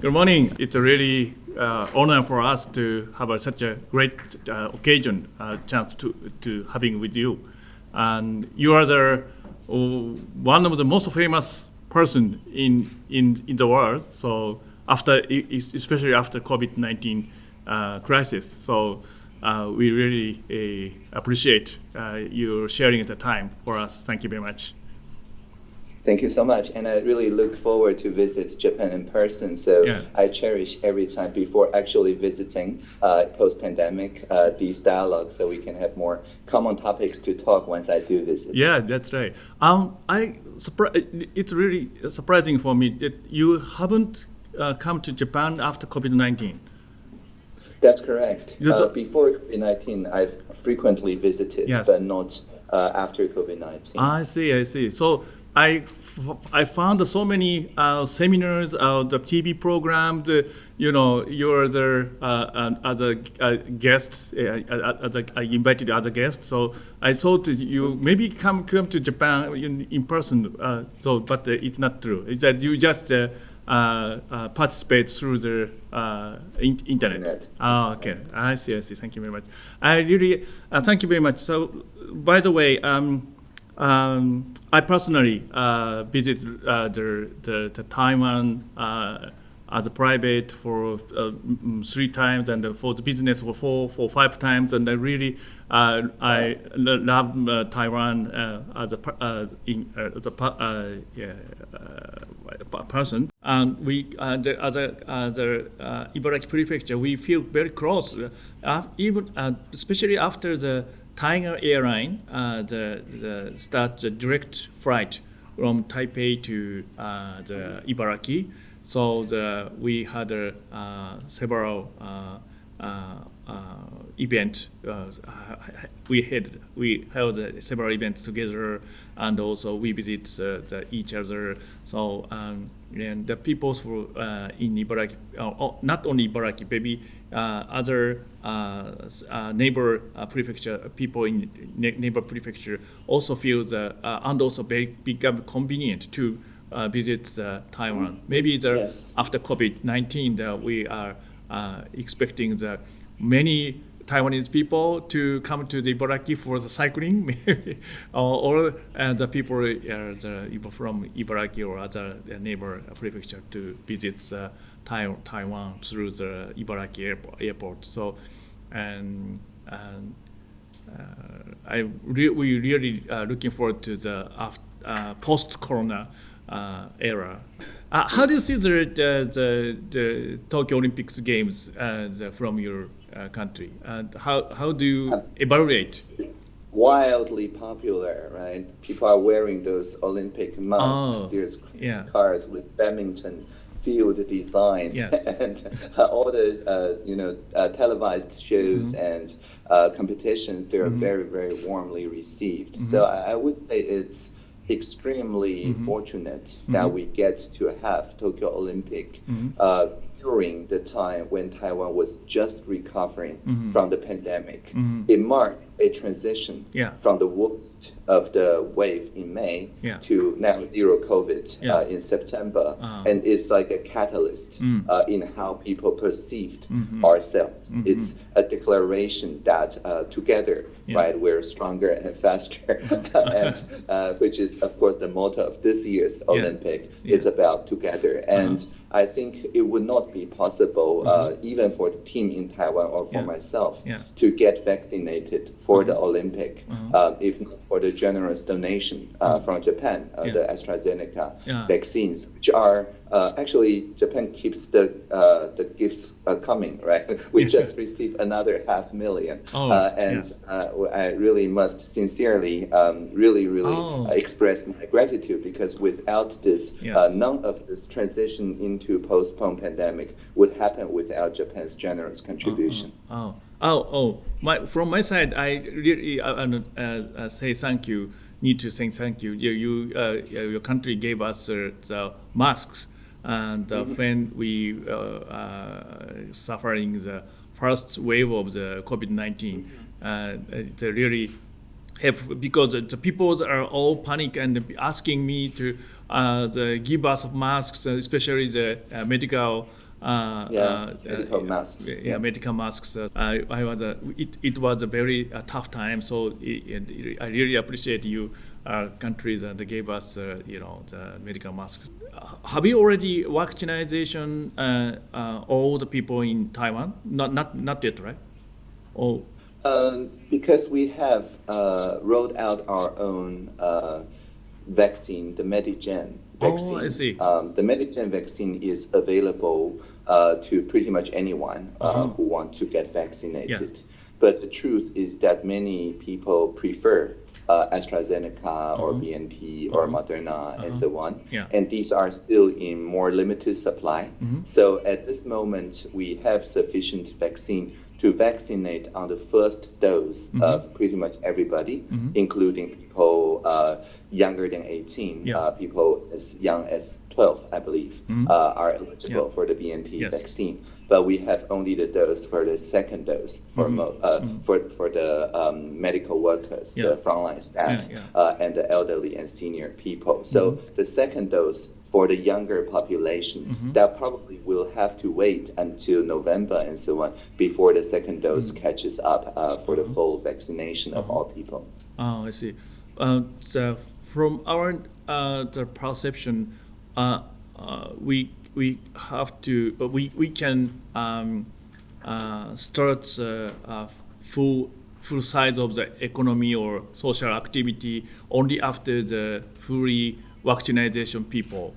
Good morning. It's a really uh, honor for us to have a, such a great uh, occasion, uh, chance to, to having with you. And you are the uh, one of the most famous person in, in, in the world. So after, especially after COVID-19 uh, crisis. So uh, we really appreciate your sharing the time for us. Thank you very much. Thank you so much, and I really look forward to visit Japan in person. So yeah. I cherish every time before actually visiting uh, post-pandemic uh, these dialogues, so we can have more common topics to talk once I do visit. Yeah, that's right. Um, I it's really surprising for me that you haven't uh, come to Japan after COVID-19. That's correct. Uh, before COVID-19, I've frequently visited, yes. but not uh, after COVID-19. I see, I see. So I, I found so many uh, seminars, uh, the TV programs, uh, you know, you're the, uh, as a, a guest, uh, uh, as a, I invited as a guest. So I thought you maybe come come to Japan in, in person. so, but it's not true. It's that you just participate through the in internet. internet. Oh, okay. I see. I see. Thank you very much. I really thank you very much. So, by the way. Um, um, I personally uh, visit uh, the, the, the, Taiwan uh, as a private for uh, three times and for the business for four, for five times. And I really, uh, I love uh, Taiwan as a, in, as a yeah, person. And we, the, as a, as a Ibaraki prefecture, we feel very close, even especially after the Tiger Airline, uh, the, the start the direct flight from Taipei to uh, the Ibaraki. So the, we had uh, several uh, uh, uh, events. we had we held several events together, and also we visit the, each other. So um, and the people who uh, in Ibaraki, oh, not only Ibaraki, maybe uh, other uh, uh, neighbor uh, prefecture people in neighbor prefecture also feel that and also very become convenient to visit Taiwan. Maybe the, yes. after COVID-19 that we are expecting that many Taiwanese people to come to the Ibaraki for the cycling, maybe, or, uh, the people uh, the, from Ibaraki or other neighbor prefecture to visit uh, Taiwan through the Ibaraki airport. airport. So, and, and uh, I re we really uh, looking forward to the uh, post-corona uh, era. Uh, how do you see the, the, the, the Tokyo Olympics games uh, the, from your country? And how, how do you evaluate? Wildly popular, right? People are wearing those Olympic masks. Oh, There's yeah. cars with badminton field designs yes. and uh, all the uh, you know uh, televised shows mm-hmm. and uh, competitions. They are mm-hmm. very very warmly received. Mm-hmm. So I, I, would say it's extremely mm-hmm. fortunate that mm-hmm. we get to have Tokyo Olympic mm-hmm. uh, during the time when Taiwan was just recovering mm-hmm. from the pandemic. Mm-hmm. It marked a transition yeah. from the worst of the wave in May yeah. to now zero COVID yeah. uh, in September. Uh-huh. And it's like a catalyst mm. uh, in how people perceived mm-hmm. ourselves. Mm-hmm. It's a declaration that uh, together, right, we're stronger and faster. and uh, which is, of course, the motto of this year's Olympic. It's about together. And uh-huh. I think it would not be possible, uh, mm-hmm. even for the team in Taiwan or for yeah. myself, yeah. to get vaccinated for mm-hmm. the Olympic, mm-hmm. uh, if not for the generous donation uh, mm-hmm. from Japan, uh, the AstraZeneca vaccines, which are uh, actually, Japan keeps the uh, the gifts uh, coming, right? we just received another half million, oh, uh, and yes. Uh, I really must sincerely, um, really, really oh. express my gratitude because without this, yes. none of this transition into postponed pandemic would happen without Japan's generous contribution. Oh, oh, oh, oh. My, from my side, I really uh, say thank you. Need to say thank you. You, you your country gave us the masks and uh, mm-hmm. when we uh, uh, suffering the first wave of the COVID-19, it's really have because the people are all panic and asking me to uh, the give us masks, especially the uh, medical uh, yeah, uh, medical masks. Yeah, yes. medical masks. Uh, I, I was a, it, it was a very uh, tough time. So it, it, I really appreciate you uh, countries that gave us, you know, the medical masks. have you already vaccination all the people in Taiwan? Not not not yet, right? Oh. Um, because we have rolled out our own vaccine, the Medigen vaccine. Oh, I see. Um, the Medigen vaccine is available uh, to pretty much anyone uh, uh-huh. who wants to get vaccinated. Yeah. But the truth is that many people prefer uh, AstraZeneca or BNT or uh-huh. Moderna and uh-huh. so on. Yeah. And these are still in more limited supply. Mm-hmm. So at this moment, we have sufficient vaccine to vaccinate on the first dose mm-hmm. of pretty much everybody, mm-hmm. including people uh, younger than 18, yeah. uh, people as young as 12, I believe, mm-hmm. uh, are eligible yeah. for the BNT yes. vaccine. But we have only the dose for the second dose for mm-hmm. mo- uh, mm-hmm. for for the um, medical workers, yeah. the frontline staff, uh, and the elderly and senior people. So mm-hmm. the second dose for the younger population mm-hmm. that probably will have to wait until November and so on before the second dose mm-hmm. catches up uh, for the mm-hmm. full vaccination of all people. Oh, I see. Uh, so from our uh, the perception, uh, uh, we we have to uh, we we can um, start full full size of the economy or social activity only after the fully vaccination people.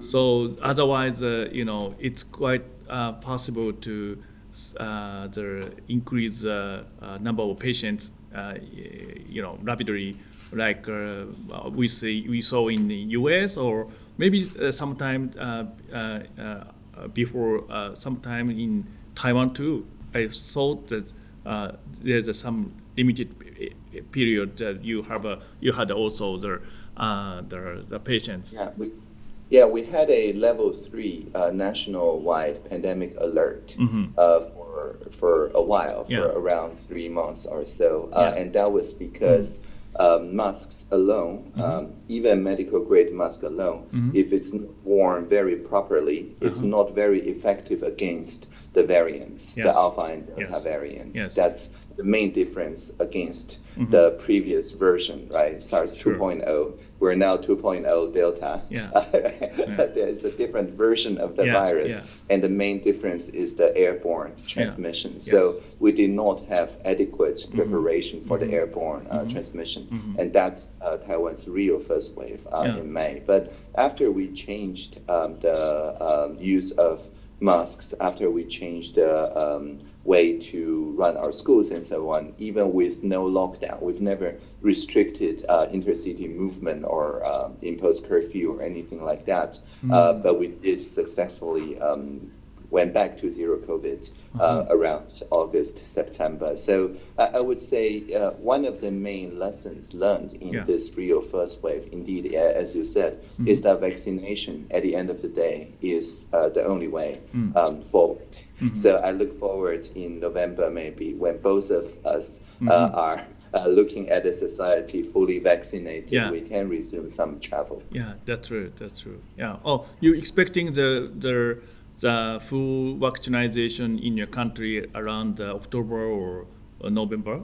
So otherwise, uh, you know, it's quite uh, possible to uh, the increase uh, uh, number of patients, uh, you know, rapidly, like we see we saw in the U.S. or maybe sometime before, sometime in Taiwan too. I thought that there's some limited period that you have a, you had also the uh, the, the patients. Yeah, we, yeah, we had a level three uh, national-wide pandemic alert mm-hmm. uh, for for a while, for yeah. around three months or so, uh, yeah. and that was because. Mm-hmm. Um, masks alone, mm-hmm. um, even medical grade mask alone, mm-hmm. if it's worn very properly, it's uh-huh. not very effective against the variants, yes. the alpha and delta yes. variants. Yes. That's the main difference against mm-hmm. the previous version, right? SARS sure. 2.0. We're now 2.0 Delta. Yeah. yeah. There's a different version of the yeah, virus, yeah. and the main difference is the airborne transmission. Yes. So we did not have adequate mm-hmm. preparation for mm-hmm. the airborne uh, mm-hmm. transmission, mm-hmm. and that's uh, Taiwan's real first wave uh, in May. But after we changed um, the um, use of masks, after we changed the um, way to run our schools and so on, even with no lockdown. We've never restricted uh, intercity movement or uh, imposed curfew or anything like that. Mm-hmm. Uh, but we did successfully um, went back to zero COVID uh, uh-huh. around August, September. So I would say uh, one of the main lessons learned in yeah. this real first wave, indeed, as you said, mm-hmm. is that vaccination at the end of the day is uh, the only way mm. um, forward. Mm-hmm. So I look forward in November, maybe, when both of us mm-hmm. are. Uh, looking at a society fully vaccinated, yeah. we can resume some travel. Yeah, that's true. That's true. Yeah. Oh, you expecting the the the full vaccination in your country around uh, October or uh, November?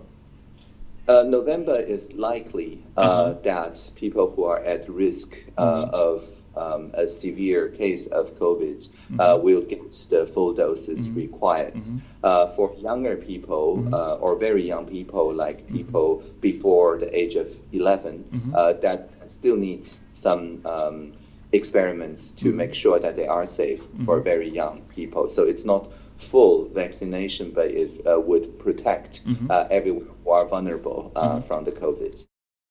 Uh, November is likely uh, uh-huh. that people who are at risk uh, mm-hmm. of um, a severe case of COVID mm-hmm. uh, will get the full doses mm-hmm. required. Mm-hmm. Uh, for younger people mm-hmm. uh, or very young people, like mm-hmm. people before the age of 11, that still needs some um, experiments to mm-hmm. make sure that they are safe mm-hmm. for very young people. So it's not full vaccination, but it uh, would protect mm-hmm. uh, everyone who are vulnerable uh, mm-hmm. from the COVID.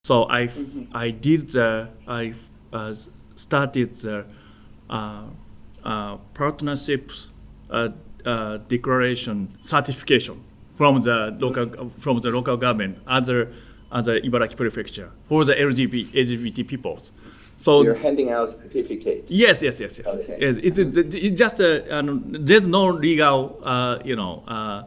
So I, mm-hmm. I did the I uh, started the uh, uh, partnerships declaration certification from the local from the local government other other Ibaraki prefecture for the LGBT LGBT peoples. So you're handing out certificates. Yes, yes, yes, yes. Okay. yes it's, it's just a, there's no legal, uh, you know. Uh,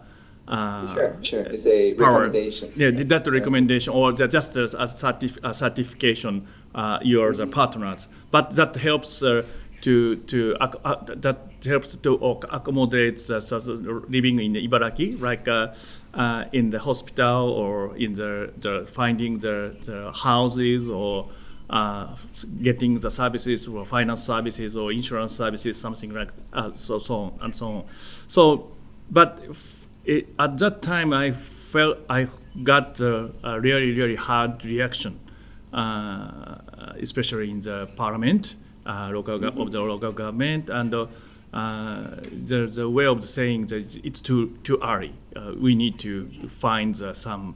uh, sure, sure. It's a power. recommendation. Yeah, that recommendation or just a, a, certif- a certification. Uh, you're mm-hmm. the partners, but that helps uh, to to uh, that helps to accommodate the, living in Ibaraki, like uh, uh, in the hospital or in the, the finding the, the houses or uh, getting the services or finance services or insurance services, something like uh, so so on and so on. So, but it, at that time, I felt I got a really really hard reaction, uh, especially in the parliament, uh, local mm -hmm. of the local government, and uh, the the way of saying that it's too too early. we need to find some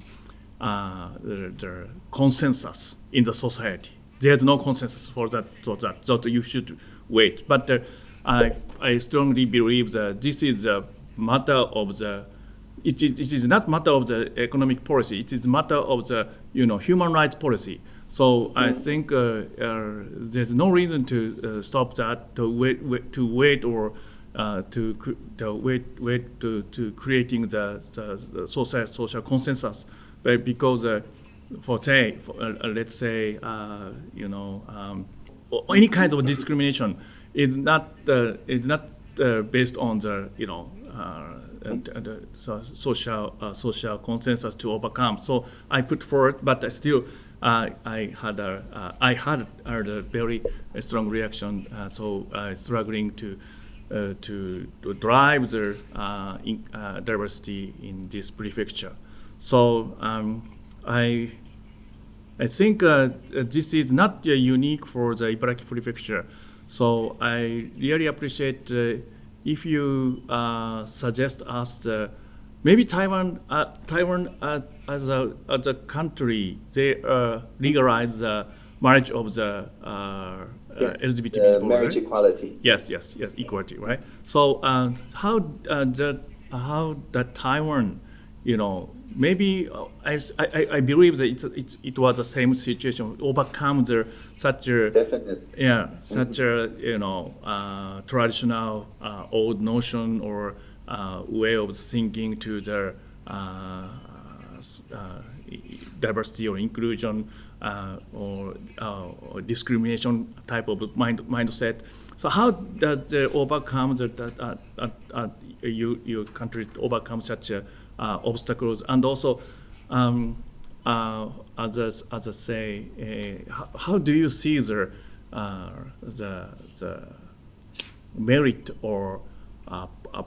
the, the consensus in the society there's no consensus for that, for that, so you should wait. But uh, I, I strongly believe that this is a matter of the, it, it, it is not matter of the economic policy, it is matter of the, you know, human rights policy. So. I think uh, uh, there's no reason to uh, stop that, to wait, wait to wait or uh, to, to wait, wait to, to creating the, the, the social, social consensus, but because uh, for say, for, uh, let's say, uh, you know, um, any kind of discrimination is not uh, is not uh, based on the you know uh, the social uh, social consensus to overcome. So I put forward, but still. I had a I had a very strong reaction, so struggling to to, to, drive the in, diversity in this prefecture. So um, I I think uh, this is not uh, unique for the Ibaraki Prefecture. So I really appreciate uh, if you uh, suggest us maybe Taiwan, uh, Taiwan as a as a country, they uh, legalize the marriage of the yes, LGBT people. marriage right? equality. Yes, yes, yes, equality, right? So how the how the Taiwan, you know, maybe uh, I, I, I believe that it's, it's, it was the same situation overcome the such a Definitely. yeah such a you know uh, traditional uh, old notion or uh, way of thinking to the uh, uh, diversity or inclusion or, or, discrimination type of mind, mindset. So how does overcome that, that you, your country overcome such a uh, obstacles and also um, uh, as, I, as I say, uh, how, how, do you see the, the, the merit or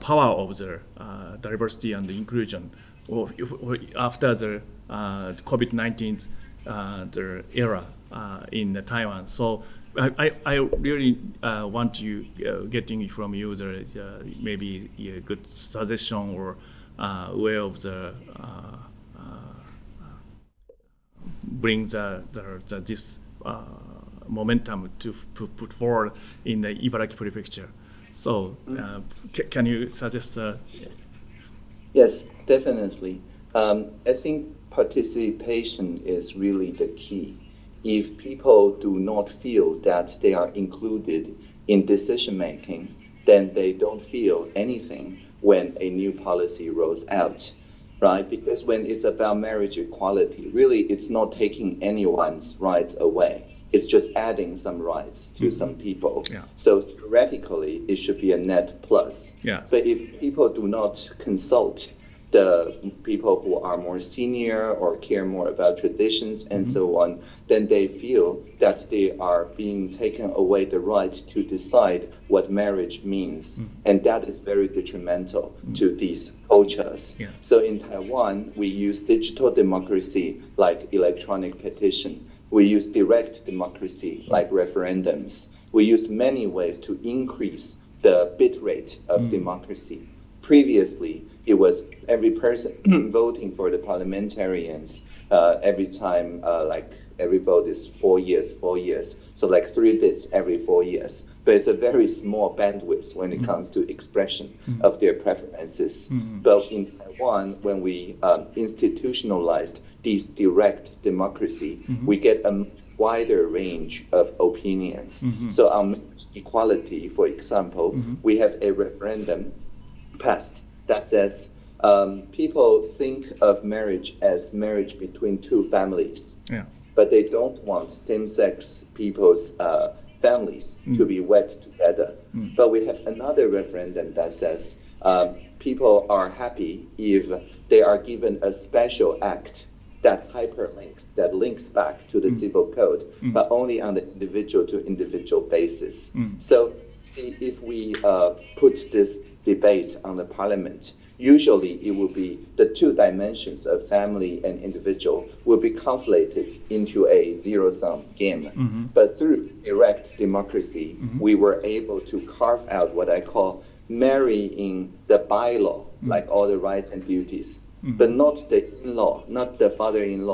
power of the diversity and the inclusion after the COVID-19 the era in Taiwan? So I, I really uh, want to uh, getting from you the, uh, maybe a good suggestion or uh, way of the uh, uh, bring the, the, the this momentum to put forward in the Ibaraki prefecture. So, uh, can you suggest? Uh, yes, definitely. Um, I think participation is really the key. If people do not feel that they are included in decision making, then they don't feel anything when a new policy rolls out, right? Because when it's about marriage equality, really it's not taking anyone's rights away. It's just adding some rights to mm -hmm. some people. Yeah. So theoretically, it should be a net plus. Yeah. But if people do not consult the people who are more senior or care more about traditions and mm -hmm. so on, then they feel that they are being taken away the right to decide what marriage means. Mm -hmm. And that is very detrimental mm -hmm. to these cultures. Yeah. So in Taiwan, we use digital democracy like electronic petition. We use direct democracy like referendums. We use many ways to increase the bit rate of mm. democracy. Previously, it was every person voting for the parliamentarians uh, every time, uh, like every vote is four years, four years. So like three bits every four years. But it's a very small bandwidth when it mm -hmm. comes to expression mm -hmm. of their preferences. Mm -hmm. But in Taiwan, when we um, institutionalized this direct democracy, we get a wider range of opinions. So on equality, for example, we have a referendum passed that says um, people think of marriage as marriage between two families. Yeah. But they don't want same-sex people's uh, families mm. to be wed together. Mm. But we have another referendum that says uh, people are happy if they are given a special act that hyperlinks, that links back to the mm. civil code, mm. but only on the individual to individual basis. Mm. So, see, if we uh, put this debate on the parliament, usually it will be the two dimensions of family and individual will be conflated into a zero sum game. Mm-hmm. But through direct democracy, mm-hmm. we were able to carve out what I call marrying the bylaw, mm-hmm. like all the rights and duties, mm-hmm. but not the in law, not the father in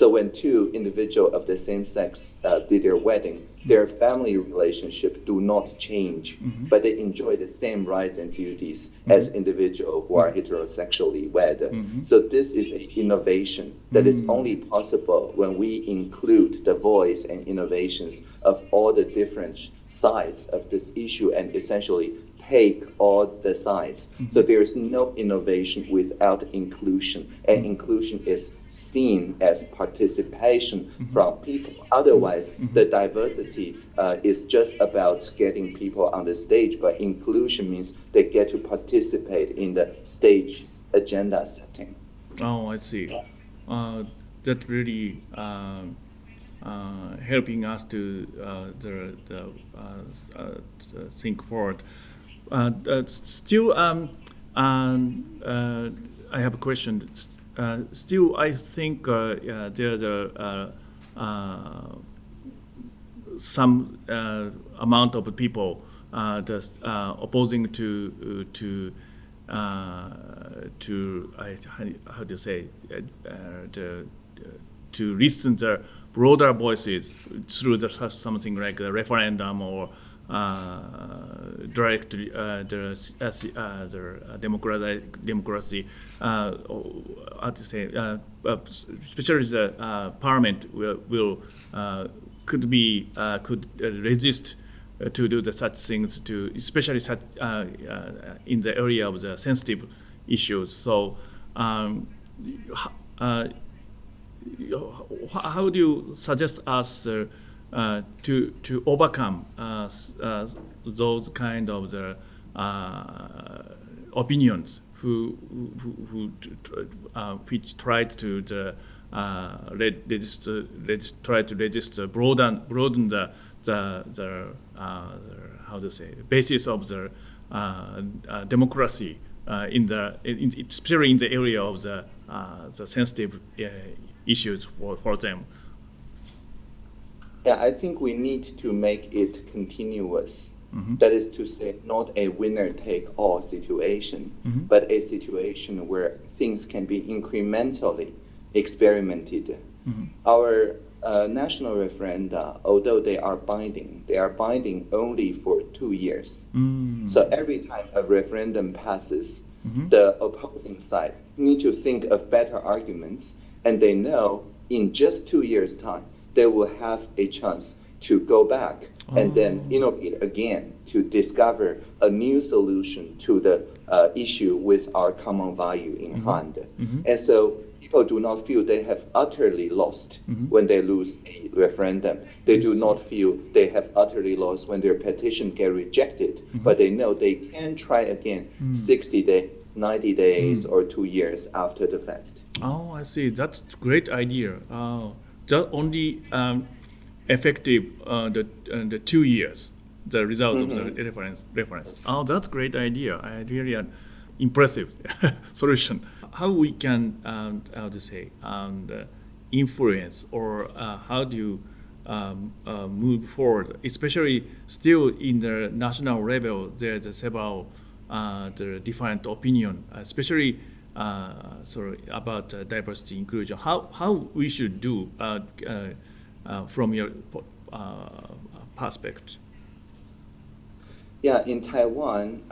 law, mother in law. So when two individuals of the same sex uh, did their wedding, their family relationship do not change, mm-hmm. but they enjoy the same rights and duties mm-hmm. as individuals who are heterosexually wed. Mm-hmm. So this is an innovation that is mm-hmm. only possible when we include the voice and innovations of all the different sides of this issue and essentially take all the sides. Mm-hmm. So there is no innovation without inclusion, and mm-hmm. inclusion is seen as participation mm-hmm. from people. Otherwise, mm-hmm. the diversity uh, is just about getting people on the stage, but inclusion means they get to participate in the stage agenda setting. Oh, I see. Uh, that really. Uh, uh, helping us to uh, the, the uh, uh think forward. Uh, uh, still, um, um, uh, I have a question. Uh, still, I think uh, there's a uh, some amount of people just opposing to to to how do you say the, to listen to broader voices through the, something like a referendum or uh, direct uh, the uh, the democratic democracy. how to say? especially the parliament will, will could be could resist to do the such things to especially such, in the area of the sensitive issues. So, um, uh, how do you suggest us uh, Uh, to to overcome uh, uh, those kind of the uh, opinions who who, who uh, which tried to the register, register, try to register broaden broaden the the, the, the how to say basis of the democracy in the in, especially in the area of the the sensitive issues for, for them. Yeah, I think we need to make it continuous. Mm-hmm. That is to say, not a winner take all situation, mm-hmm. but a situation where things can be incrementally experimented. Mm-hmm. Our uh, national referenda, although they are binding, they are binding only for two years. Mm. So every time a referendum passes, mm-hmm. the opposing side need to think of better arguments, and they know in just two years' time they will have a chance to go back oh. and then oh. innovate again to discover a new solution to the uh, issue with our common value in mm-hmm. hand. Mm-hmm. And so people do not feel they have utterly lost mm-hmm. when they lose a referendum. They do not feel they have utterly lost when their petition get rejected, mm-hmm. but they know they can try again mm. 60 days, 90 days, mm. or two years after the fact. Oh, I see. That's a great idea. Oh just only um, effective uh, the uh, the two years the result mm-hmm. of the mm-hmm. reference reference. Oh, that's great idea. I really uh, impressive solution. How we can um, how to say um, influence or uh, how do you um, uh, move forward, especially still in the national level. There's several uh, the different opinion, especially uh, sorry, about uh, diversity inclusion. How how we should do uh, from your perspective? Yeah, in Taiwan,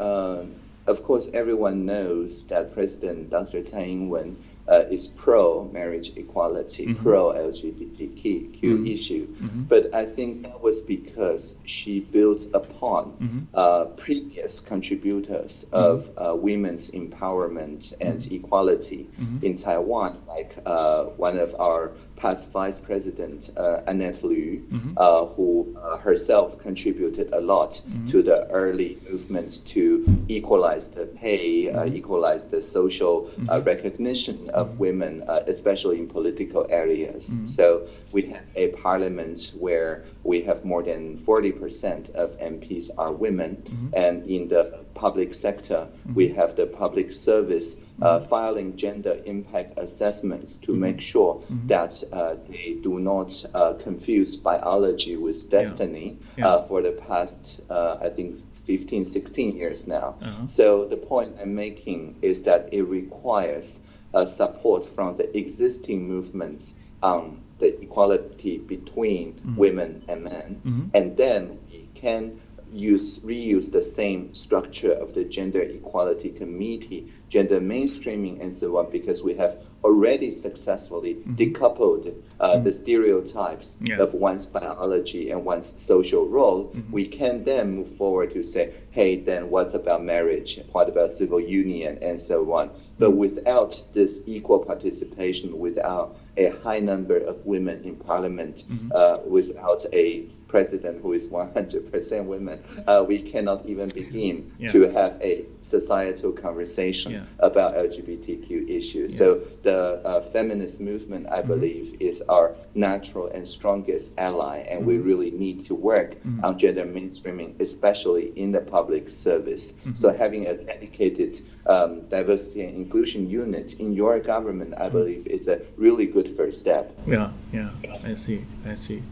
of course, everyone knows that President Dr. Tsai Ing-wen uh, is pro marriage equality, mm-hmm. pro LGBTQ mm-hmm. issue. Mm-hmm. But I think that was because she built upon mm-hmm. uh, previous contributors mm-hmm. of uh, women's empowerment and equality in Taiwan, like uh, one of our past Vice President uh, Annette Lu, mm-hmm. uh, who uh, herself contributed a lot mm-hmm. to the early movements to equalize the pay, uh, mm-hmm. equalize the social uh, mm-hmm. recognition of mm-hmm. women, uh, especially in political areas. So we have a parliament where we have more than 40% of MPs are women, and in the public sector, we have the public service uh, filing gender impact assessments to mm-hmm. make sure mm-hmm. that uh, they do not uh, confuse biology with destiny yeah. Yeah. for the past, I think, 15, 16 years now. Uh-huh. So the point I'm making is that it requires support from the existing movements on the equality between mm-hmm. women and men, mm-hmm. and then we can use reuse the same structure of the gender equality committee, gender mainstreaming, and so on, because we have already successfully mm-hmm. decoupled uh, mm-hmm. the stereotypes yeah. of one's biology and one's social role. Mm-hmm. We can then move forward to say, hey, then what's about marriage? What about civil union, and so on. But mm-hmm. without this equal participation, without a high number of women in parliament, mm-hmm. uh, without a president who is 100% women, uh, we cannot even begin yeah. to have a societal conversation yeah. About LGBTQ issues. Yes. So the uh, feminist movement, I mm-hmm. believe, is our natural and strongest ally, and mm-hmm. we really need to work mm-hmm. on gender mainstreaming, especially in the public service. Mm-hmm. So having a dedicated um, diversity and inclusion unit in your government, I mm-hmm. believe, is a really good first step. Yeah, yeah, I see, I see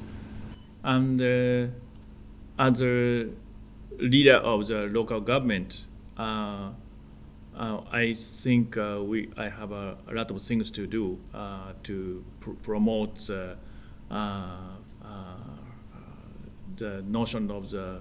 and uh, as a leader of the local government, uh, uh, I think uh, we I have a, a, lot of things to do uh, to pr- promote uh, the notion of the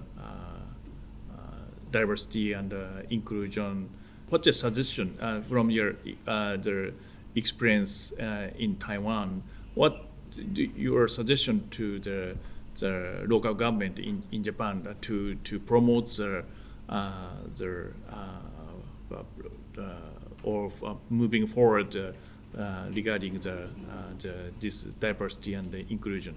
diversity and inclusion. What's your suggestion from your the experience in Taiwan? What your suggestion to the the local government in, in Japan to, to promote the, uh, the uh, uh, or moving forward regarding the, the, this diversity and the inclusion?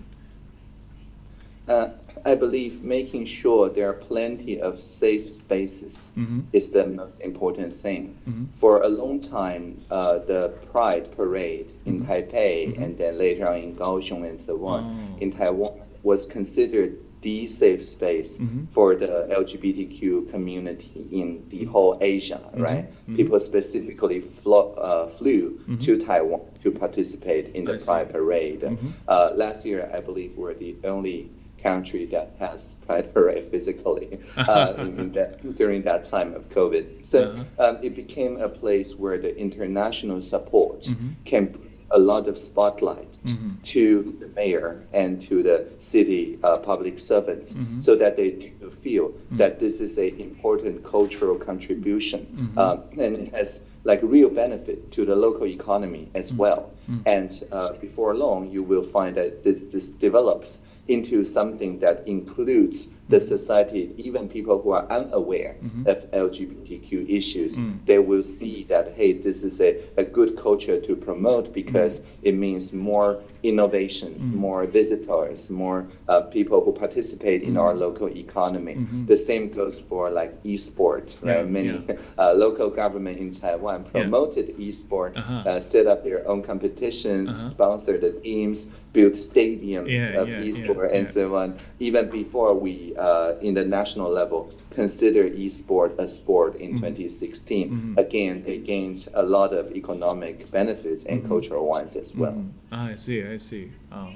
Uh, I believe making sure there are plenty of safe spaces mm-hmm. is the most important thing. Mm-hmm. For a long time, uh, the Pride Parade in mm-hmm. Taipei mm-hmm. and then later on in Kaohsiung and so on, oh. in Taiwan, was considered the safe space mm-hmm. for the LGBTQ community in the whole Asia, mm-hmm. right? Mm-hmm. People specifically flo- uh, flew mm-hmm. to Taiwan to participate in the Pride Parade. Mm-hmm. Uh, last year, I believe, we're the only country that has Pride Parade physically uh, in, in that, during that time of COVID. So uh-huh. um, it became a place where the international support mm-hmm. can a lot of spotlight mm-hmm. to the mayor and to the city uh, public servants mm-hmm. so that they feel mm-hmm. that this is an important cultural contribution mm-hmm. um, and it has like real benefit to the local economy as mm-hmm. well. Mm-hmm. And uh, before long, you will find that this, this develops into something that includes the society, even people who are unaware mm-hmm. of LGBTQ issues, mm. they will see that, hey, this is a, a good culture to promote because mm. it means more innovations, mm. more visitors, more uh, people who participate in our local economy. Mm-hmm. The same goes for like e-sport. Right? Yeah, Many yeah. Uh, local government in Taiwan promoted yeah. e-sport, uh-huh. uh, set up their own competitions, uh-huh. sponsor the teams, build stadiums of e-sport, and so on. Even before we uh, in the national level consider e-sport a sport in mm-hmm. 2016. Mm-hmm. Again, they gained a lot of economic benefits and mm-hmm. cultural ones as well. Mm-hmm. Ah, I see, I see. Oh.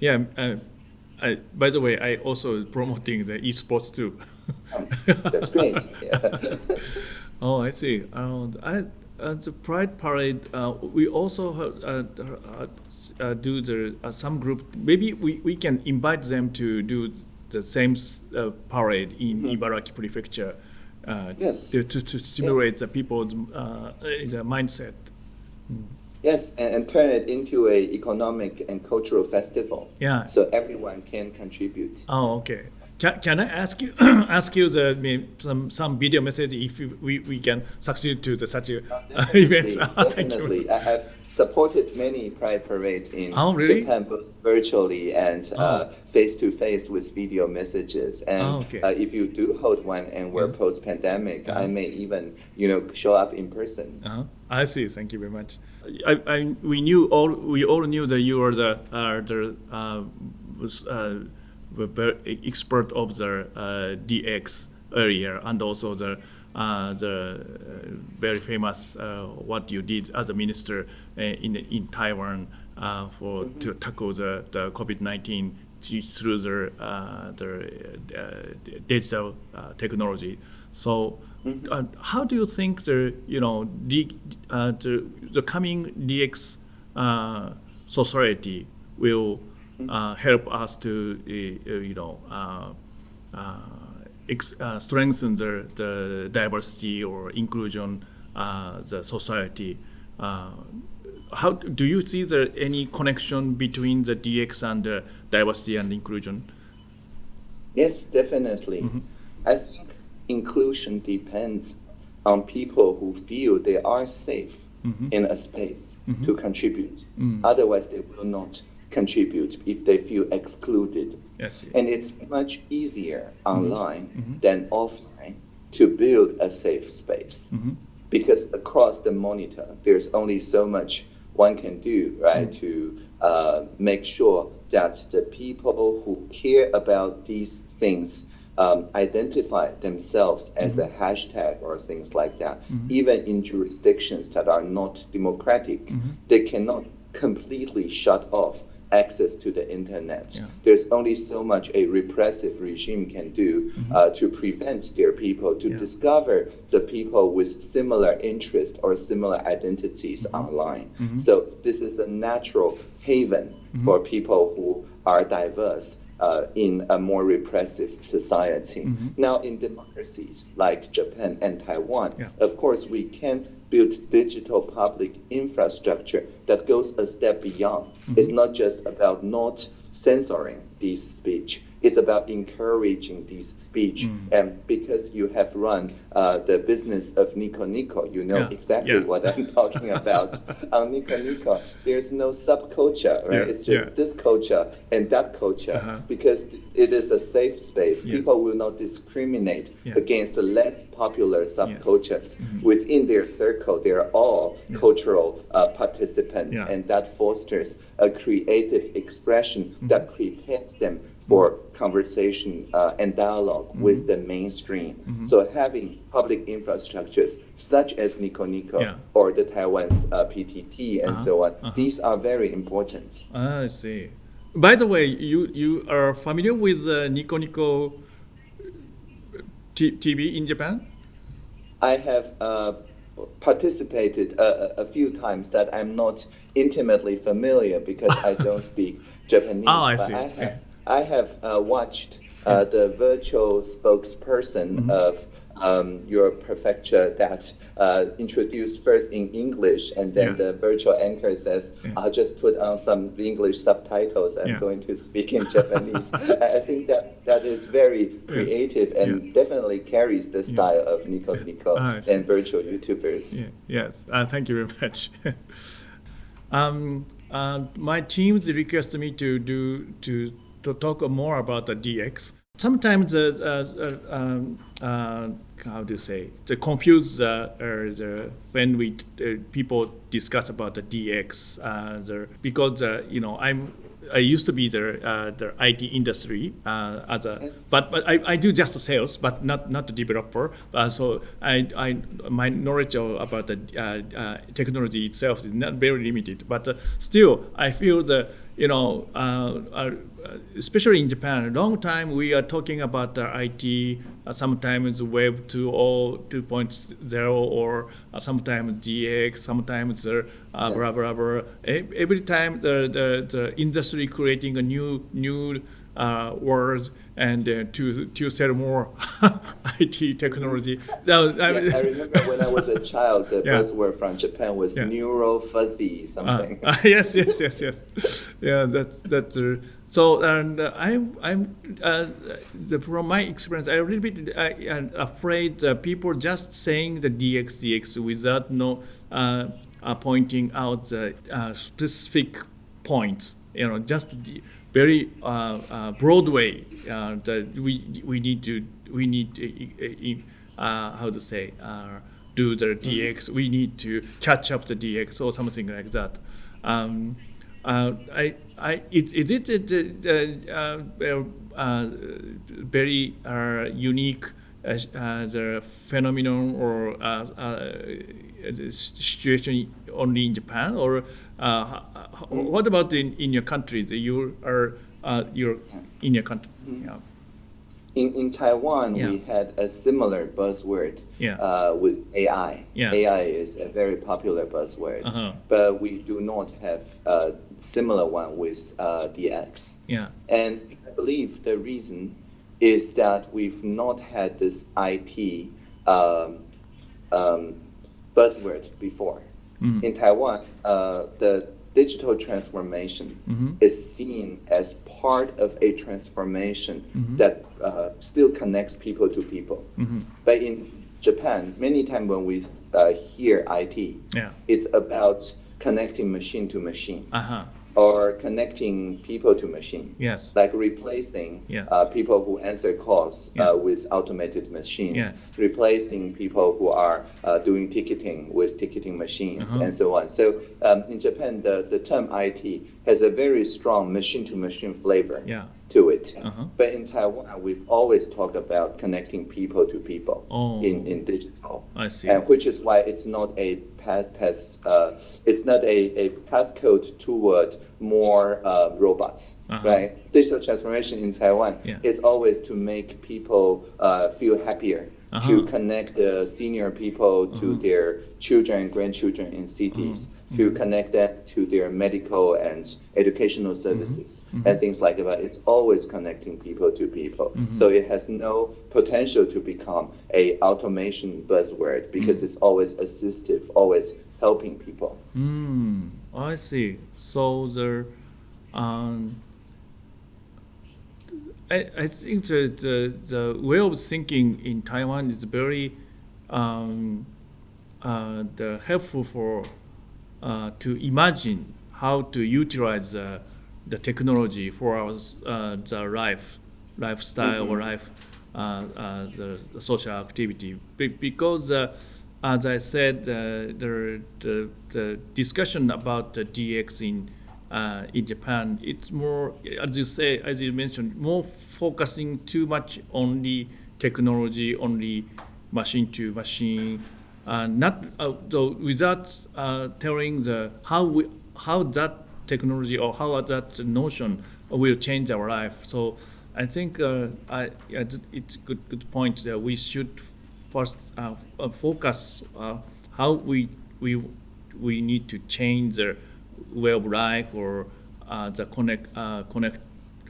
Yeah, uh, I, by the way, I also promoting the e-sports too. um, that's great. Yeah. oh, I see. Um, I, uh, the Pride Parade, uh, we also uh, uh, uh do the some group. Maybe we, we can invite them to do the same uh, parade in mm-hmm. Ibaraki Prefecture uh, yes. to, to, to stimulate yeah. the people's uh, the mindset. Mm. Yes, and, and, turn it into a economic and cultural festival. Yeah. So everyone can contribute. Oh, okay. Can, can I ask you ask you the some some video message if we, we can succeed to the such a, uh, event? Definitely. I have supported many pride parades in oh, really? Japan, both virtually and uh, face to face with video messages. And oh, okay. uh, if you do hold one and we're yeah. post pandemic, -huh. I may even you know show up in person. -huh. I see. Thank you very much. I, I, we knew all we all knew that you were the uh, the uh, was uh, expert of the uh, DX earlier and also the uh, the uh, very famous uh, what you did as a minister in in Taiwan for mm -hmm. to tackle the, the COVID-19 through the the digital technology. So mm -hmm. how do you think the you know the the, the coming DX society will mm-hmm. help us to you know uh, strengthen the, the diversity or inclusion uh, the society. Uh, how do you see there any connection between the DX and the diversity and inclusion? Yes, definitely. Mm -hmm. I think inclusion depends on people who feel they are safe mm -hmm. in a space mm -hmm. to contribute. Mm. Otherwise, they will not contribute if they feel excluded. Yes. And it's much easier online mm -hmm. than offline to build a safe space mm -hmm. because across the monitor, there's only so much one can do, right, mm -hmm. to uh, make sure that the people who care about these things um, identify themselves as mm -hmm. a hashtag or things like that. Mm -hmm. Even in jurisdictions that are not democratic, mm -hmm. they cannot completely shut off access to the internet. Yeah. There's only so much a repressive regime can do mm -hmm. uh, to prevent their people to yeah. discover the people with similar interests or similar identities mm -hmm. online. Mm -hmm. So this is a natural haven mm-hmm. for people who are diverse. Uh, in a more repressive society. Mm-hmm. Now, in democracies like Japan and Taiwan, yeah. of course, we can build digital public infrastructure that goes a step beyond. Mm -hmm. It's not just about not censoring this speech, it's about encouraging this speech. Mm. And because you have run uh, the business of Nico Nico, you know yeah. exactly yeah. what I'm talking about. On Nico Nico, there's no subculture, right? Yeah. It's just this culture and that culture uh -huh. because it is a safe space. Yes. People will not discriminate against the less popular subcultures. Mm -hmm. Within their circle, they're all cultural uh, participants, and that fosters a creative expression -hmm. that prepares them for conversation uh, and dialog mm -hmm. with the mainstream. Mm -hmm. So having public infrastructures such as Nico Nico yeah. or the Taiwan's uh, PTT and uh -huh. so on, -huh. these are very important. I see. By the way, you, you are familiar with uh, Nico Nico TV in Japan? I have uh, participated a, a, few times that I'm not intimately familiar because I don't speak Japanese. Oh, I see. I have, I have uh, watched uh, the virtual spokesperson mm -hmm. of um, your prefecture that uh, introduced first in English, and then yeah. the virtual anchor says, yeah. "I'll just put on some English subtitles. I'm yeah. going to speak in Japanese." I think that that is very creative and definitely carries the style of Nico Nico ah, and virtual YouTubers. Yes, uh, thank you very much. um, uh, my teams requested me to do to to talk more about the DX. Sometimes uh, uh, um, uh, how do you say the confuse uh, the when we uh, people discuss about the DX uh, the, because uh, you know I'm I used to be the uh, the IT industry uh, as a but but I, I do just sales but not not the developer uh, so I, I my knowledge of, about the uh, uh, technology itself is not very limited but uh, still I feel that you know, uh, uh, especially in Japan, a long time we are talking about the IT, uh, sometimes Web 2.0, 2.0, or uh, sometimes DX, sometimes uh, yes. blah, blah, blah. Every time the, the, the industry creating a new, new uh, words and uh, to to sell more IT technology. Yes, I remember when I was a child, the yeah. buzzword from Japan was yeah. neuro fuzzy something. Uh, yes, yes, yes, yes. yeah, that's that's uh, so. And uh, I'm I'm uh, the, from my experience, I'm a little bit uh, afraid people just saying the DX DX without no pointing out the specific points, you know, just very uh, uh, broad way uh, that we we need to we need how to say do the mm-hmm. DX. We need to catch up the DX or something like that. Um, uh, I, I, is, is it uh, uh, very unique the phenomenon or situation only in Japan, or what about in, in your country? You are you're in your country. Yeah in, in Taiwan, yeah. we had a similar buzzword yeah. uh, with AI. Yeah. AI is a very popular buzzword, uh-huh. but we do not have a similar one with uh, DX. Yeah. And I believe the reason is that we've not had this IT um, um, buzzword before. Mm. In Taiwan, uh, the digital transformation mm-hmm. is seen as part of a transformation mm-hmm. that uh, still connects people to people. Mm-hmm. But in Japan, many times when we uh, hear IT, yeah. it's about connecting machine to machine. Uh-huh or connecting people to machine. Yes. Like replacing yes. uh, people who answer calls yeah. uh, with automated machines, yeah. replacing people who are uh, doing ticketing with ticketing machines, uh-huh. and so on. So um, in Japan, the, the term IT has a very strong machine to machine flavor. Yeah to it. Uh-huh. But in Taiwan, we've always talked about connecting people to people oh, in, in digital. I see. And which is why it's not a pass, uh, it's not a, a passcode toward more uh, robots, uh-huh. right? Digital transformation in Taiwan yeah. is always to make people uh, feel happier uh-huh. to connect the senior people to uh-huh. their children and grandchildren in cities, uh-huh. to mm-hmm. connect them to their medical and educational mm-hmm. services mm-hmm. and things like that. It's always connecting people to people. So it has no potential to become a automation buzzword because it's always assistive, always helping people. Mm, I see. So the um, I, I think the, the, the way of thinking in Taiwan is very um, uh, the helpful for uh, to imagine how to utilize the, the technology for our uh, the life lifestyle mm-hmm. or life uh, uh, the, the, social activity Be- because uh, as I said the, the, the discussion about the DX in uh, in Japan, it's more, as you say, as you mentioned, more focusing too much on the technology, only machine to machine, uh, not uh, so without uh, telling the how we, how that technology or how that notion will change our life. So I think uh, I, it's a good good point that we should first uh, focus how we we we need to change the way of life or uh, the connect uh, connect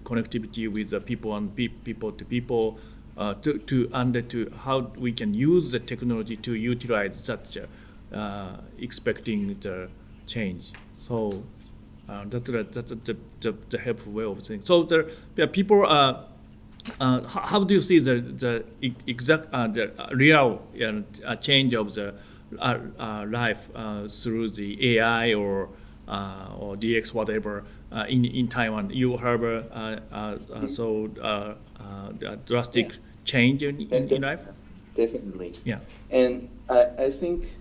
connectivity with the people and pe- people to people uh, to to under to how we can use the technology to utilize such uh, expecting the change. So uh, that's the, that's the, the, the helpful way of saying. So there, there people are. Uh, how do you see the the exact the real change of the life through the AI or or DX whatever uh, in in Taiwan. You have uh, so drastic yeah. change in, in, in, life. Definitely. Yeah. And I, I think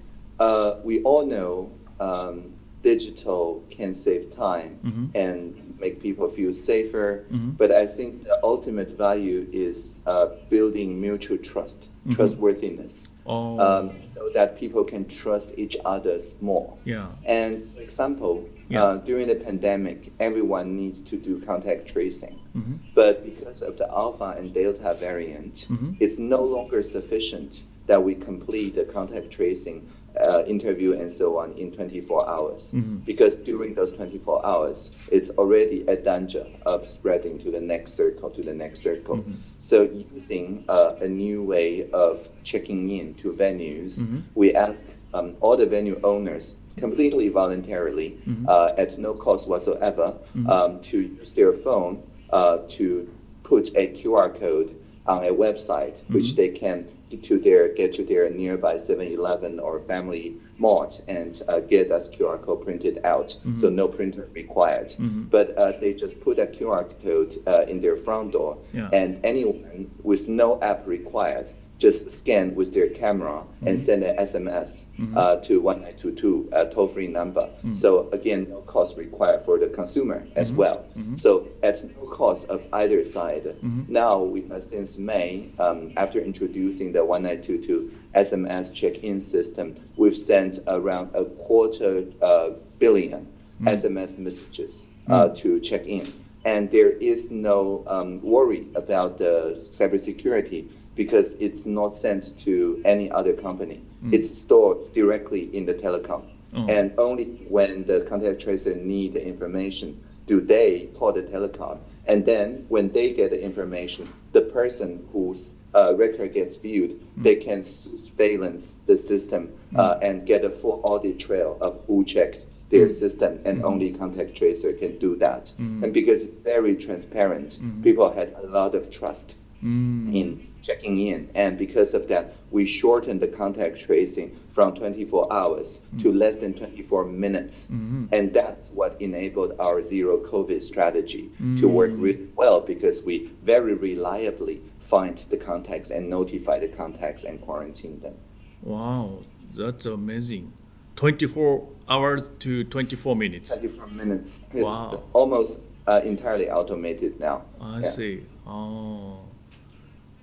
we all know um, digital can save time mm-hmm. and make people feel safer. Mm-hmm. But I think the ultimate value is uh, building mutual trust, mm-hmm. trustworthiness, oh. um, so that people can trust each other more. Yeah. And for example, yeah. uh, during the pandemic, everyone needs to do contact tracing. Mm-hmm. But because of the alpha and delta variant, mm-hmm. it's no longer sufficient that we complete the contact tracing uh, interview and so on in 24 hours. Mm-hmm. Because during those 24 hours, it's already a danger of spreading to the next circle, to the next circle. Mm-hmm. So using uh, a new way of checking in to venues, mm-hmm. we ask um, all the venue owners completely voluntarily, mm-hmm. uh, at no cost whatsoever, mm-hmm. um, to use their phone uh, to put a QR code on a website, which mm-hmm. they can to their get to their nearby 7-Eleven or Family Mart and uh, get that QR code printed out. Mm-hmm. So no printer required. Mm-hmm. But uh, they just put a QR code uh, in their front door, yeah. and anyone with no app required just scan with their camera mm-hmm. and send an SMS mm-hmm. uh, to 1922, a toll free number. Mm-hmm. So, again, no cost required for the consumer as mm-hmm. well. Mm-hmm. So, at no cost of either side. Mm-hmm. Now, we, uh, since May, um, after introducing the 1922 SMS check in system, we've sent around a quarter uh, billion SMS messages uh, to check in. And there is no um, worry about the cybersecurity because it's not sent to any other company. Mm. It's stored directly in the telecom. Oh. And only when the contact tracer need the information do they call the telecom. And then when they get the information, the person whose uh, record gets viewed, mm. they can surveillance the system mm. uh, and get a full audit trail of who checked their mm. system, and mm. only contact tracer can do that. Mm. And because it's very transparent, mm. people had a lot of trust mm. in checking in. And because of that, we shortened the contact tracing from 24 hours mm-hmm. to less than 24 minutes. Mm-hmm. And that's what enabled our zero COVID strategy mm-hmm. to work really well because we very reliably find the contacts and notify the contacts and quarantine them. Wow, that's amazing. 24 hours to 24 minutes. 24 minutes. It's wow. almost uh, entirely automated now. I yeah. see. Oh.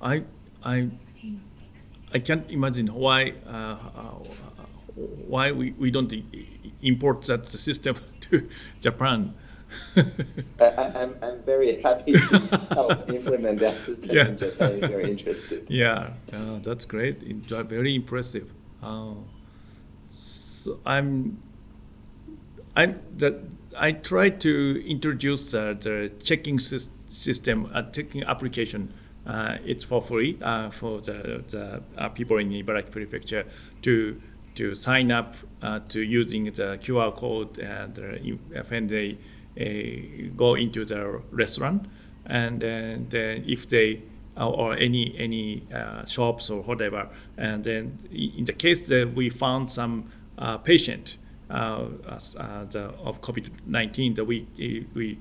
I I I can't imagine why uh, why we, we don't import that system to Japan. I, am I'm very happy to help implement that system yeah. in Japan if you're interested. Yeah, uh, that's great. Very impressive. Uh, so I'm I that I try to introduce uh, the checking system, uh, checking application uh, it's for free uh, for the, the uh, people in Ibaraki Prefecture to to sign up uh, to using the QR code and uh, when they uh, go into the restaurant. And then if they or any any shops or whatever. And then in the case that we found some patient the, of COVID-19 that we we uh,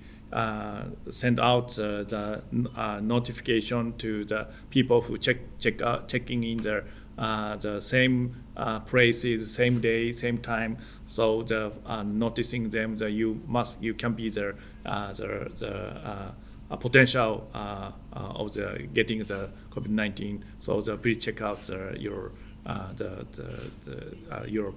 send out uh, the uh, notification to the people who check check out checking in their uh, the same uh, places, same day, same time. So the uh, noticing them that you must you can be there the the potential of the getting the COVID nineteen. So the please check out the, your the the, the your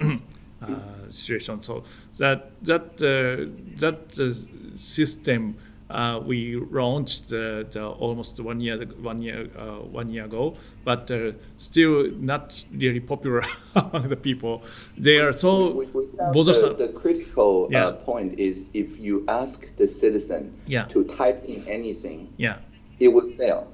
uh, situation. So that that uh, that uh, system uh, we launched the, the almost one year one year uh, one year ago, but uh, still not really popular among the people. They are so we. The, the critical yeah. point is if you ask the citizen yeah. to type in anything, yeah. it would fail.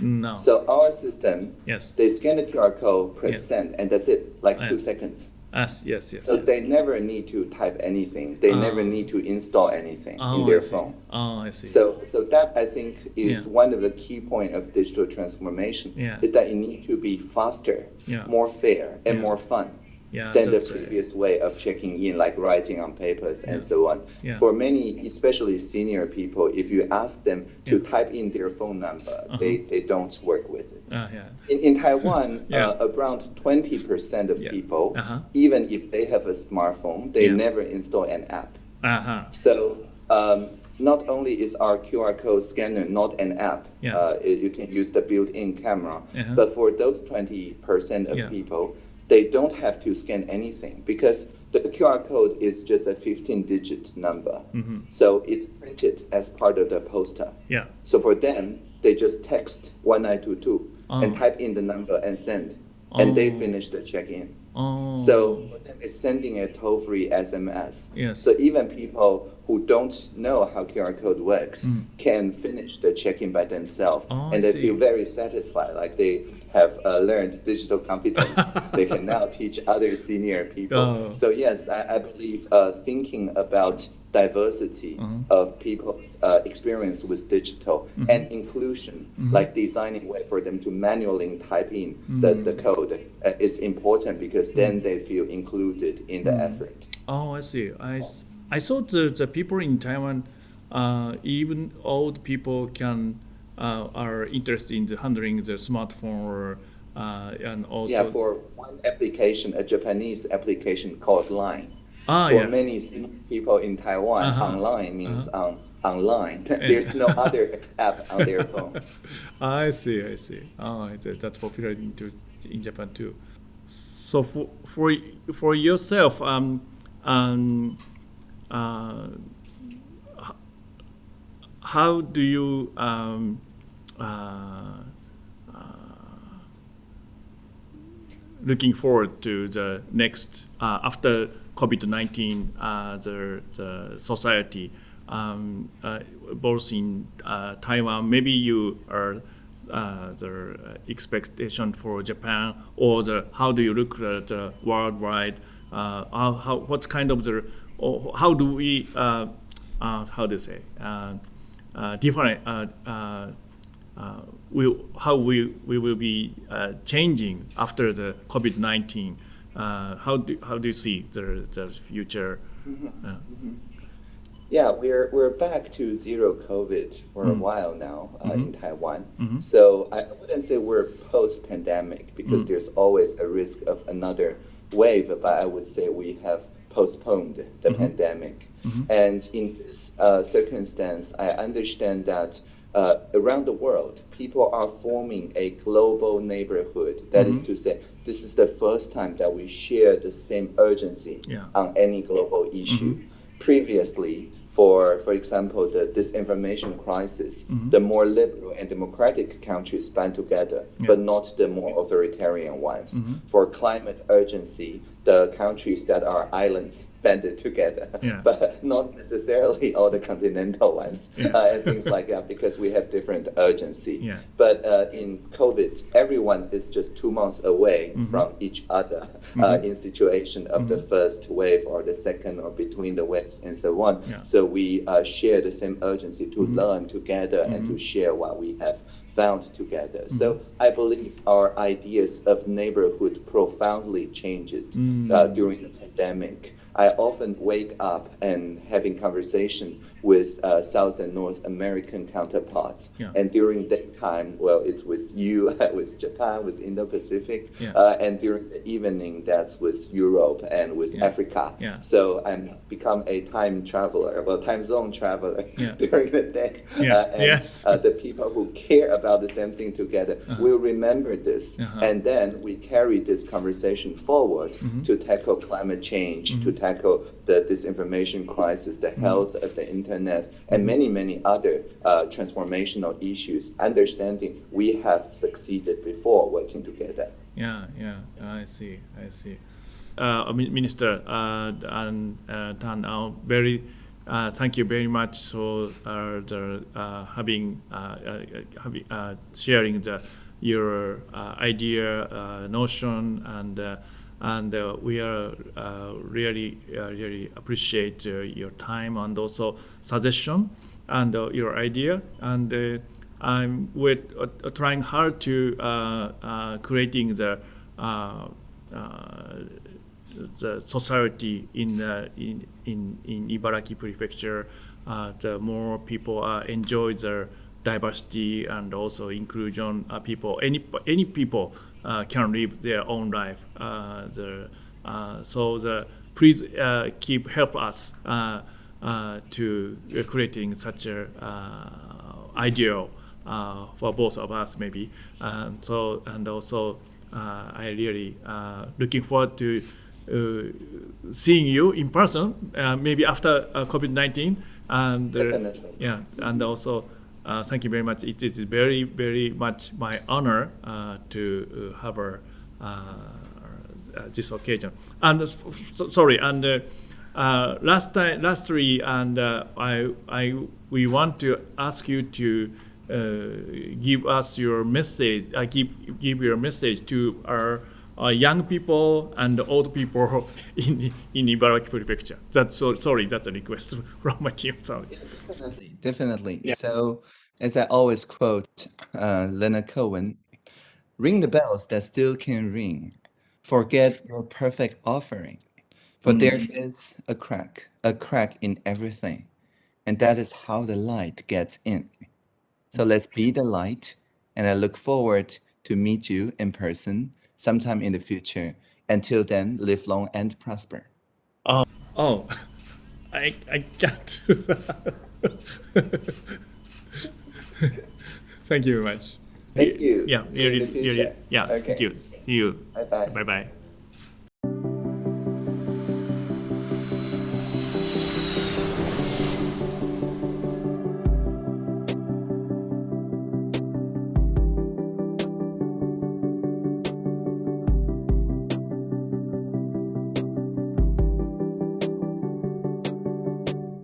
No. So our system, yes, they scan the QR code, press yeah. send, and that's it, like two seconds. Yes, yes, yes. So yes. they never need to type anything. They never ah. need to install anything oh, in their phone. Oh, I see. So, so that I think is yeah. one of the key point of digital transformation. Yeah. Is that it need to be faster, yeah. more fair, and more fun yeah, than the previous way of checking in, like writing on papers and so on. Yeah. For many, especially senior people, if you ask them to type in their phone number, uh-huh. they, they don't work with it. Uh, yeah. in, in Taiwan, uh, around 20% of people, uh-huh. even if they have a smartphone, they never install an app. Uh-huh. So um, not only is our QR code scanner not an app, yes. uh, you can use the built-in camera, uh-huh. but for those 20% of people, they don't have to scan anything because the QR code is just a 15 digit number. Mm-hmm. So it's printed as part of the poster. Yeah. So for them, they just text 1922 oh. and type in the number and send, and oh. they finish the check in. Oh. So it's sending a toll free SMS. Yes. So even people who don't know how QR code works mm. can finish the check in by themselves. Oh, and they feel very satisfied, like they have uh, learned digital competence. they can now teach other senior people. Oh. So yes, I, I believe uh, thinking about diversity mm-hmm. of people's uh, experience with digital mm-hmm. and inclusion, mm-hmm. like designing way for them to manually type in the, the mm-hmm. code uh, is important because then they feel included in the mm-hmm. effort. Oh, I see. I, I saw the, the people in Taiwan, uh, even old people can uh, are interested in handling the smartphone or uh, and also yeah for one application a Japanese application called Line Ah, for yeah. many people in Taiwan, uh-huh. online means uh-huh. on, online. There's no other app on their phone. I see, I see. Oh, that's popular in, in Japan too. So for for, for yourself, um, um, uh, how do you um, uh, uh, looking forward to the next uh, after COVID-19, uh, the, the society, um, uh, both in uh, Taiwan, maybe you are uh, the expectation for Japan, or the how do you look at the worldwide? Uh, how, how what kind of the how do we uh, how do you say different we how we we will be changing after the COVID nineteen? Uh, how do how do you see the the future? Mm-hmm. Uh, mm-hmm. Yeah, we're we're back to zero COVID for mm-hmm. a while now uh, mm-hmm. in Taiwan. Mm-hmm. So I wouldn't say we're post pandemic because mm. there's always a risk of another wave, but I would say we have postponed the mm-hmm. pandemic. And in this uh, circumstance, I understand that uh, around the world, people are forming a global neighborhood. That mm-hmm. is to say, this is the first time that we share the same urgency yeah. on any global issue. Mm-hmm. Previously, for, for example, the disinformation crisis, mm-hmm. the more liberal and democratic countries band together, yeah. but not the more authoritarian ones. Mm-hmm. For climate urgency, the countries that are islands banded together, yeah. but not necessarily all the continental ones yeah. uh, and things like that because we have different urgency. Yeah. But uh, in COVID, everyone is just two months away mm-hmm. from each other mm-hmm. uh, in situation of mm-hmm. the first wave or the second or between the waves and so on. So we uh, share the same urgency to mm-hmm. learn together and to mm-hmm. share what we have found together. Mm-hmm. So I believe our ideas of neighborhood profoundly changed mm-hmm. uh, during the pandemic. I often wake up and having conversation with uh, South and North American counterparts. Yeah. And during daytime, well, it's with you, with Japan, with Indo-Pacific, yeah. uh, and during the evening, that's with Europe and with yeah. Africa. So I'm become a time traveler, well, time zone traveler during the day. Uh, and yes. Uh, the people who care about the same thing together uh-huh. will remember this, uh-huh. and then we carry this conversation forward mm-hmm. to tackle climate change, mm-hmm. to tackle the disinformation crisis, the mm-hmm. health of the internet, and many, many other uh, transformational issues, understanding we have succeeded before working together. Yeah, yeah, I see, I see. Uh, Minister uh, and uh, Tang, uh, very uh, thank you very much for uh, the, having, having sharing the, your idea, notion, and and uh, we are uh, really uh, really appreciate your time and also suggestion and your idea and I'm with trying hard to creating the the society in uh, in in in Ibaraki Prefecture, uh, the more people uh, enjoy their diversity and also inclusion. people, any any people uh, can live their own life. Uh, the, uh, so the please keep help us to creating such a ideal for both of us maybe. so and also I really looking forward to. Uh, seeing you in person, uh, maybe after uh, COVID nineteen, and yeah, and also uh, thank you very much. It is very, very much my honor uh, to uh, have uh, uh, this occasion. And so, sorry, and last time, lastly, and I, I, we want to ask you to give us your message. Give, give your message to our uh, young people and old people in in Ibaraki Prefecture. That's so sorry. That's a request from my team. Sorry. Yeah, definitely, definitely. Yeah. So as I always quote uh, Leonard Cohen, ring the bells that still can ring. Forget your perfect offering, for mm. there is a crack, a crack in everything, and that is how the light gets in. So let's be the light, and I look forward to meet you in person sometime in the future. Until then, live long and prosper. Oh, oh, I I got to that. Thank you very much. Thank you. Yeah, yeah, yeah, yeah. Okay. Thank you. See you. Bye bye. Bye bye.